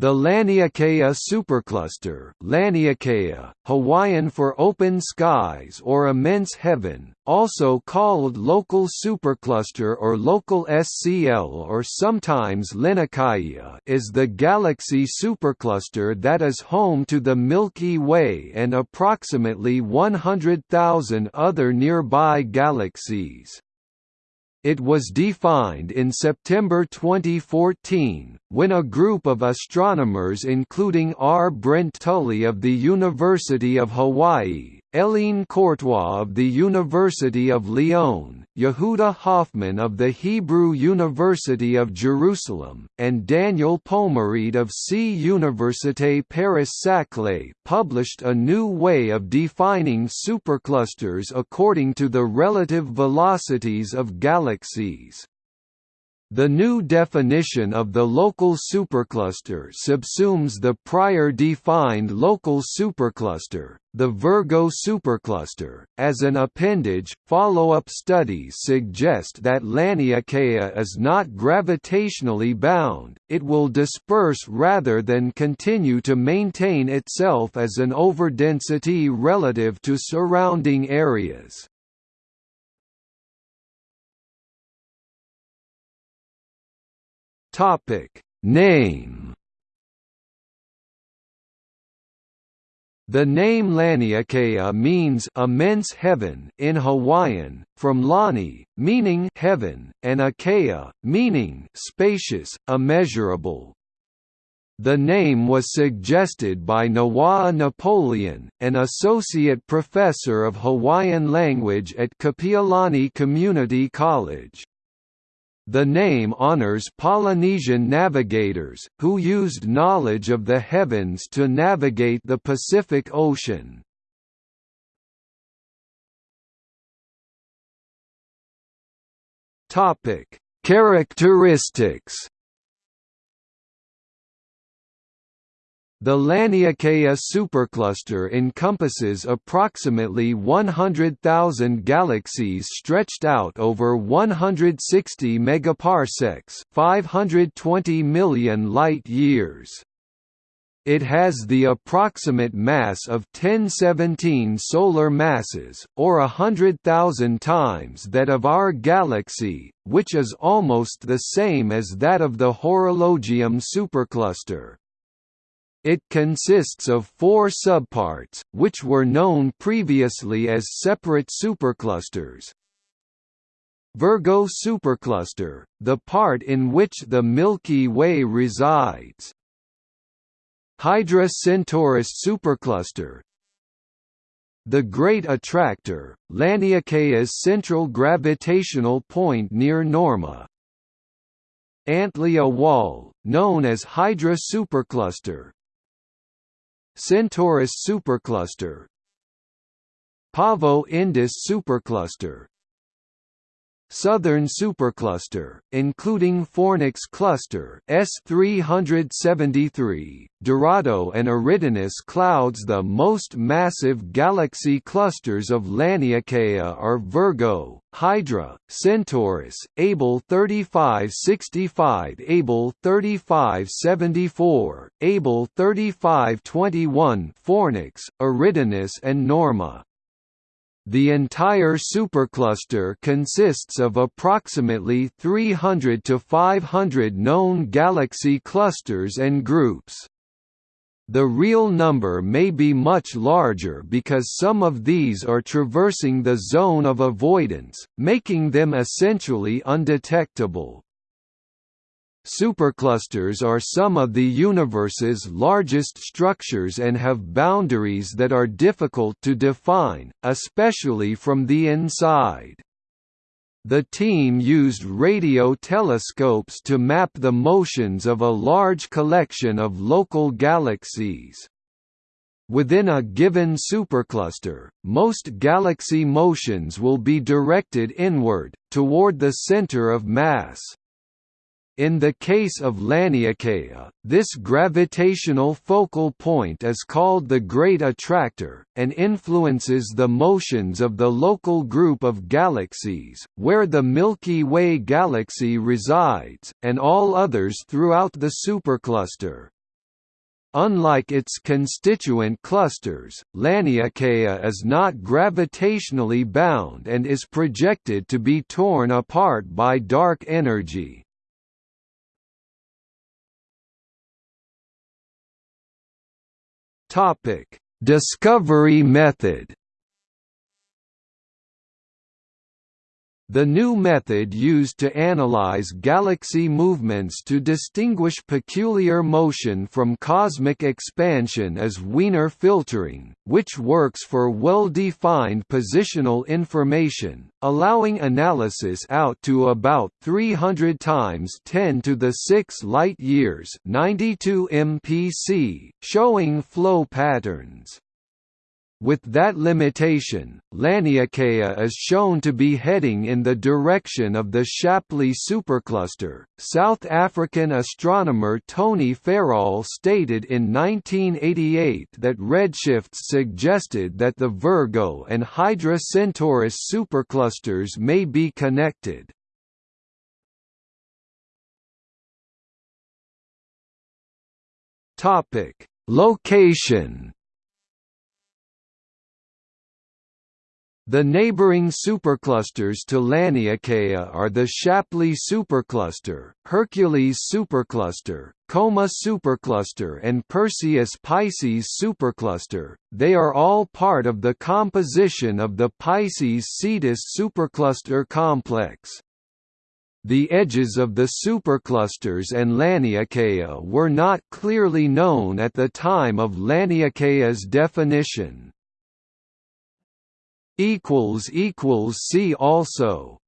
The Laniakea supercluster Laniakea, Hawaiian for open skies or immense heaven, also called local supercluster or local SCL or sometimes Laniakea is the galaxy supercluster that is home to the Milky Way and approximately 100,000 other nearby galaxies. It was defined in September 2014, when a group of astronomers including R. Brent Tully of the University of Hawaii, Hélène Courtois of the University of Lyon, Yehuda Hoffman of the Hebrew University of Jerusalem, and Daniel Pomarède of C. Université Paris-Saclay published a new way of defining superclusters according to the relative velocities of galaxies. The new definition of the local supercluster subsumes the prior defined local supercluster, the Virgo supercluster. As an appendage, follow-up studies suggest that Laniakea is not gravitationally bound, it will disperse rather than continue to maintain itself as an overdensity relative to surrounding areas. Topic Name The name Laniakea means immense heaven in Hawaiian, from Lani, meaning heaven, and Akea, meaning spacious, immeasurable. The name was suggested by Nawaa Napoleon, an associate professor of Hawaiian language at Kapiolani Community College. The name honors Polynesian navigators, who used knowledge of the heavens to navigate the Pacific Ocean. Characteristics The Laniakea supercluster encompasses approximately 100,000 galaxies stretched out over 160 megaparsecs, 520 million light-years. It has the approximate mass of 1017 solar masses, or a hundred thousand times that of our galaxy, which is almost the same as that of the Horologium supercluster. It consists of four subparts, which were known previously as separate superclusters. Virgo supercluster, the part in which the Milky Way resides. Hydra Centaurus supercluster, the Great Attractor, Laniakea's central gravitational point near Norma. Antlia Wall, known as Hydra supercluster, Centaurus supercluster. Pavo Indus supercluster Southern supercluster, including Fornax cluster S373, Dorado and Eridanus clouds The most massive galaxy clusters of Laniakea are Virgo, Hydra, Centaurus, Abell 3565 Abell 3574, Abell 3521 Fornax, Eridanus and Norma. The entire supercluster consists of approximately 300 to 500 known galaxy clusters and groups. The real number may be much larger because some of these are traversing the zone of avoidance, making them essentially undetectable. Superclusters are some of the universe's largest structures and have boundaries that are difficult to define, especially from the inside. The team used radio telescopes to map the motions of a large collection of local galaxies. Within a given supercluster, most galaxy motions will be directed inward, toward the center of mass. In the case of Laniakea, this gravitational focal point is called the Great Attractor, and influences the motions of the local group of galaxies, where the Milky Way galaxy resides, and all others throughout the supercluster. Unlike its constituent clusters, Laniakea is not gravitationally bound and is projected to be torn apart by dark energy. Discovery method The new method used to analyze galaxy movements to distinguish peculiar motion from cosmic expansion is Wiener filtering, which works for well-defined positional information, allowing analysis out to about 300 times 10 to the 6 light-years 92 mpc, showing flow patterns. With that limitation, Laniakea is shown to be heading in the direction of the Shapley supercluster. South African astronomer Tony Fairall stated in 1988 that redshifts suggested that the Virgo and Hydra Centaurus superclusters may be connected. Topic: Location The neighboring superclusters to Laniakea are the Shapley supercluster, Hercules supercluster, Coma supercluster and Perseus Pisces supercluster. They are all part of the composition of the Pisces Cetus supercluster complex. The edges of the superclusters and Laniakea were not clearly known at the time of Laniakea's definition equals equals see also